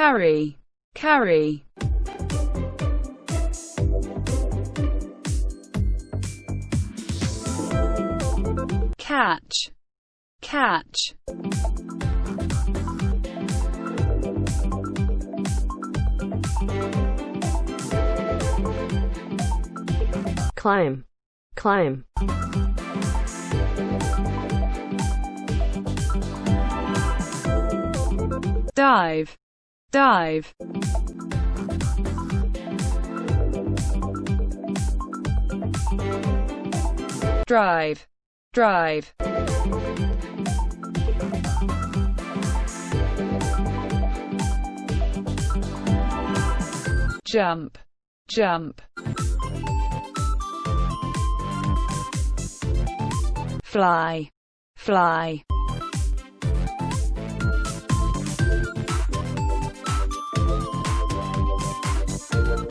carry, carry. Catch, catch. Climb, climb. dive, dive. Drive, drive. Jump, jump. Fly, fly.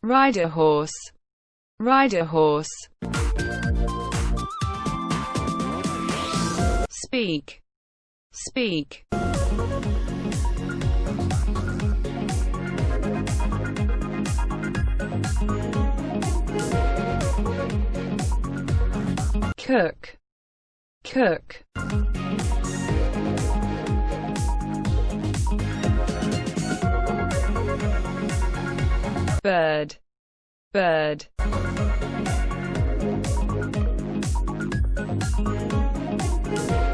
Ride a horse. Ride a horse. Speak. Speak. Cook. Cook. bird, bird.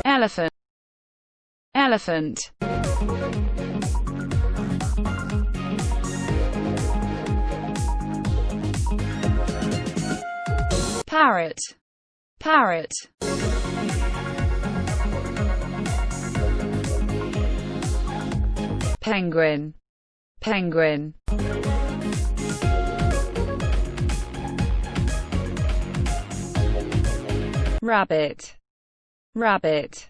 Elephant, elephant. Parrot, parrot. Penguin, penguin. rabbit, rabbit.